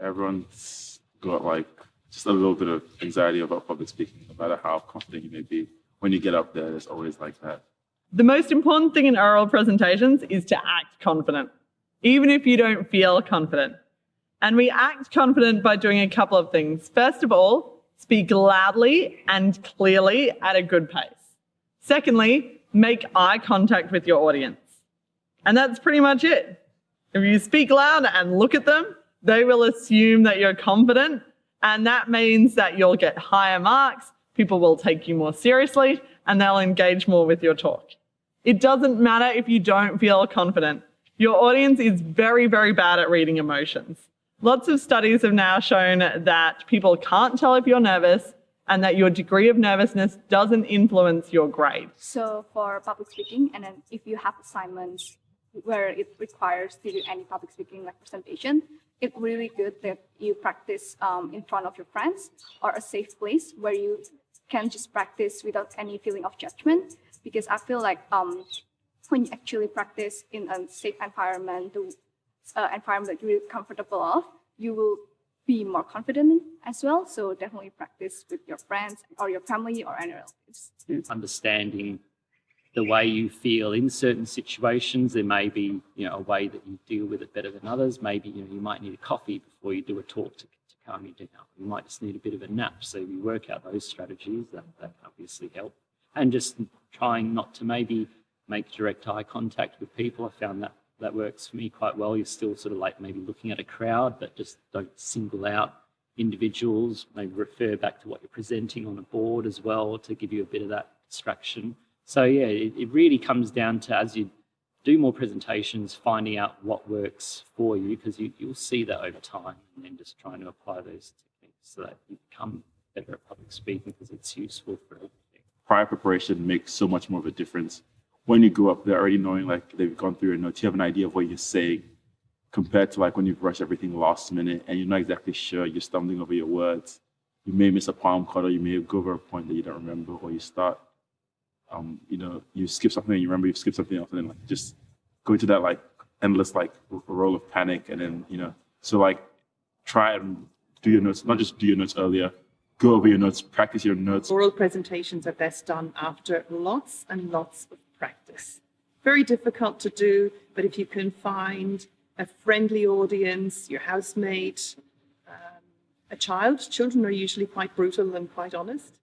everyone's got like just a little bit of anxiety about public speaking, no matter how confident you may be. When you get up there, it's always like that. The most important thing in oral presentations is to act confident, even if you don't feel confident. And we act confident by doing a couple of things. First of all, speak loudly and clearly at a good pace. Secondly, make eye contact with your audience. And that's pretty much it. If you speak loud and look at them, they will assume that you're confident. And that means that you'll get higher marks, people will take you more seriously, and they'll engage more with your talk. It doesn't matter if you don't feel confident. Your audience is very, very bad at reading emotions. Lots of studies have now shown that people can't tell if you're nervous and that your degree of nervousness doesn't influence your grade. So for public speaking, and if you have assignments where it requires to do any public speaking like presentation, it's really good that you practice um, in front of your friends or a safe place where you can just practice without any feeling of judgment. Because I feel like um, when you actually practice in a safe environment, the uh, environment that you're comfortable of, you will be more confident as well. So definitely practice with your friends or your family or any relatives. Understanding the way you feel in certain situations. There may be, you know, a way that you deal with it better than others. Maybe, you know, you might need a coffee before you do a talk to, to calm you down. You might just need a bit of a nap. So you work out those strategies that, that obviously help. And just trying not to maybe make direct eye contact with people. I found that that works for me quite well. You're still sort of like maybe looking at a crowd, but just don't single out individuals. Maybe refer back to what you're presenting on a board as well to give you a bit of that distraction. So yeah, it, it really comes down to as you do more presentations, finding out what works for you because you, you'll see that over time and then just trying to apply those techniques so that you become better at public speaking because it's useful for everything. Prior preparation makes so much more of a difference. When you go up there already knowing like they've gone through your notes, you have an idea of what you're saying compared to like when you've rushed everything last minute and you're not exactly sure, you're stumbling over your words. You may miss a palm or you may go over a point that you don't remember or you start um, you know, you skip something and you remember you skip something else and then like just go into that like endless like roll of panic and then, you know, so like try and do your notes, not just do your notes earlier, go over your notes, practice your notes. Oral presentations are best done after lots and lots of practice. Very difficult to do, but if you can find a friendly audience, your housemate, um, a child, children are usually quite brutal and quite honest.